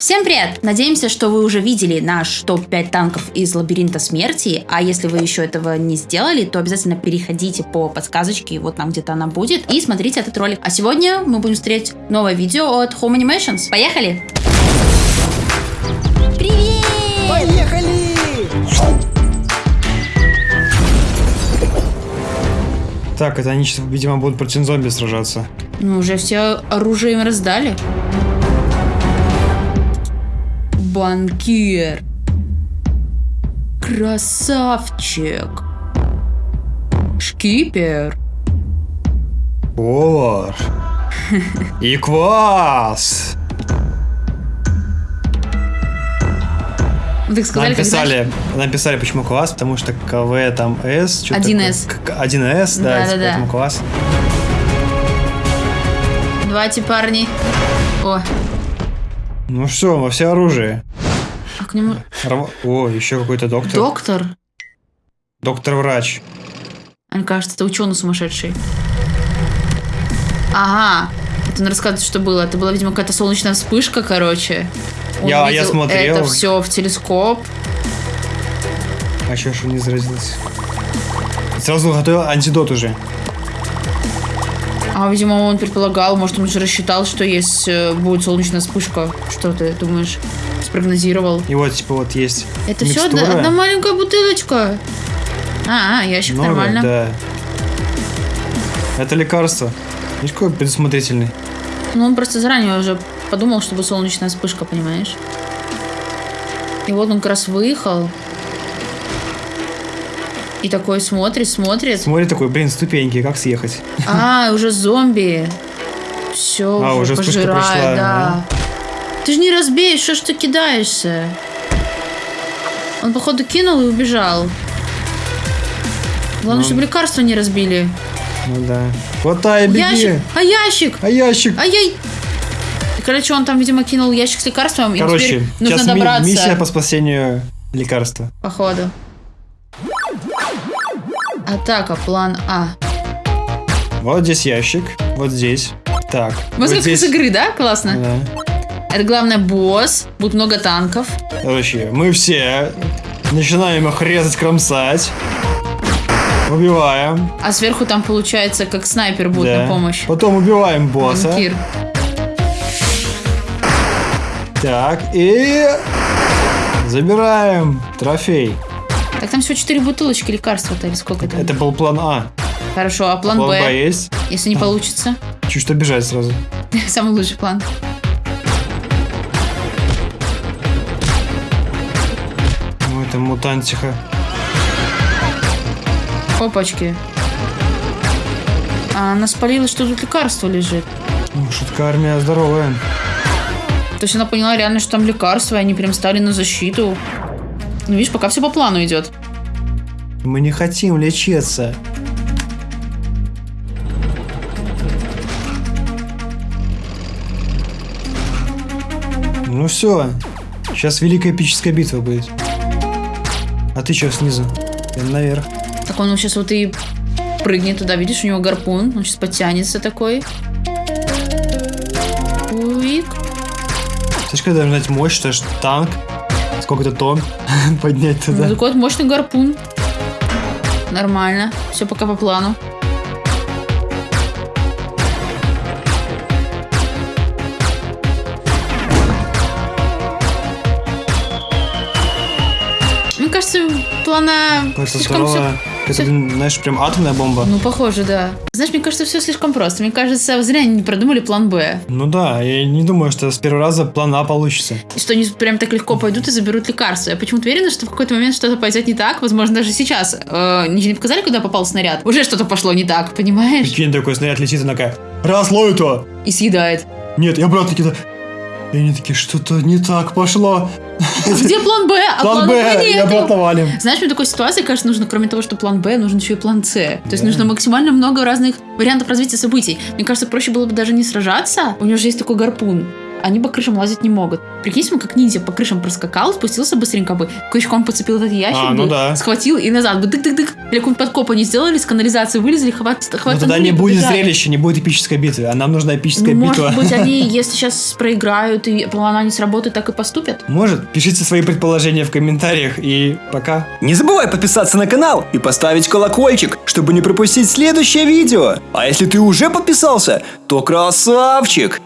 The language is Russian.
Всем привет! Надеемся, что вы уже видели наш топ-5 танков из Лабиринта Смерти, а если вы еще этого не сделали, то обязательно переходите по подсказочке, вот там где-то она будет, и смотрите этот ролик. А сегодня мы будем смотреть новое видео от Home Animations. Поехали! Привет! Поехали! Так, это они сейчас, видимо, будут против зомби сражаться. Ну, уже все оружие им раздали. Банкир. Красавчик. Шкипер. Повар. И квас. Так сказали, Нам писали, нам писали, почему квас, потому что КВ там С. что-то 1С. такое. К- 1С, да, Да-да-да. поэтому квас. Давайте, парни. О, Ну что, во все оружие. А к нему... Рв- О, еще какой-то доктор. Доктор? Доктор-врач. Мне кажется, это ученый сумасшедший. Ага. Это он рассказывает, что было. Это была, видимо, какая-то солнечная вспышка, короче. Он Я- я смотрел. Это все в телескоп. А еще что не заразился. Сразу готовил антидот уже. А, видимо, он предполагал, может, он уже рассчитал, что есть э, будет солнечная вспышка. Что ты думаешь? Спрогнозировал. И вот, типа, вот есть Это все одна, микстура. одна маленькая бутылочка. А, а, ящик Много, нормально. Да. Это лекарство. Видишь, какой предусмотрительный. Ну, он просто заранее уже подумал, чтобы солнечная вспышка, понимаешь? И вот он как раз выехал. И такой смотрит, смотрит. Смотри такой, блин, ступеньки, как съехать? А, уже зомби. Все, А, уже, уже пожирает, прошла, да. Ты же не разбей, что ж ты кидаешься? Он, походу, кинул и убежал. Главное, Ну. чтобы лекарства не разбили. Ну да. Хватай, беги! Ящик! А ящик! А ящик? Ай-яй! Короче, он там, видимо, кинул ящик с лекарством, и Короче, теперь нужно сейчас ми- добраться. миссия по спасению лекарства. Походу. Атака, план А. Вот здесь ящик, вот здесь. Так. Мы вот здесь. из игры, да? Классно. Да. Это главное босс. Будет много танков. Короче, мы все начинаем их резать, кромсать. Убиваем. А сверху там получается, как снайпер будет да. на помощь. Потом убиваем босса. Банкир. Так, и... Забираем трофей. Так там всего 4 бутылочки лекарства-то, или сколько там? Это был план А. Хорошо, а план, План Б? Б есть. Если не получится? Чуть что бежать сразу. Самый лучший план. Это мутантиха. Опачки. А она спалила, что тут лекарство лежит. Ну, шутка армия здоровая. То есть она поняла реально, что там лекарство, и они прям стали на защиту. Ну, видишь, пока все по плану идет. Мы не хотим лечиться. Ну все. Сейчас великая эпическая битва будет. А ты что снизу? Я наверх. Так он сейчас вот и прыгнет туда, видишь, у него гарпун, он сейчас подтянется такой. Уик. Слышь, когда должна быть мощь, что ж танк, сколько-то тонн поднять Ну, туда. такой вот мощный гарпун. Нормально. Все пока по плану. Мне кажется, плана Это слишком всё- здорово. Это, знаешь, прям атомная бомба. Ну, похоже, да. Знаешь, мне кажется, все слишком просто. Мне кажется, зря они не продумали план Б. Ну да, я не думаю, что с первого раза план А получится. И что они прям так легко пойдут и заберут лекарства. Я почему-то уверена, что в какой-то момент что-то пойдет не так. Возможно, даже сейчас. Э, не показали, куда попал снаряд. Уже что-то пошло не так, понимаешь? Прикинь, такой снаряд летит, она такая, раз, лови то! И съедает. Нет, и обратно такие, и они такие, что-то не так пошло. А где план Б? А План Б, валим. Знаешь, в такой ситуации, кажется, нужно, кроме того, что план Б, нужен еще и план С. То есть нужно максимально много разных вариантов развития событий. Мне кажется, проще было бы даже не сражаться. У него же есть такой гарпун. Они по крышам лазить не могут. Прикиньте, он как ниндзя по крышам проскакал, спустился быстренько бы, крючком подцепил этот ящик, А, ну бы, да. схватил и назад бы дык-дык-дык. Или какой-нибудь подкоп они сделали, с канализации вылезли, хватит, хватит. тогда не будет зрелища, не будет эпической битвы, а нам нужна эпическая Ну, битва. может быть, они, если сейчас проиграют и плана не сработает, так и поступят. Может, пишите свои предположения в комментариях и пока. Не забывай подписаться на канал и поставить колокольчик, чтобы не пропустить следующее видео. А если ты уже подписался, то красавчик!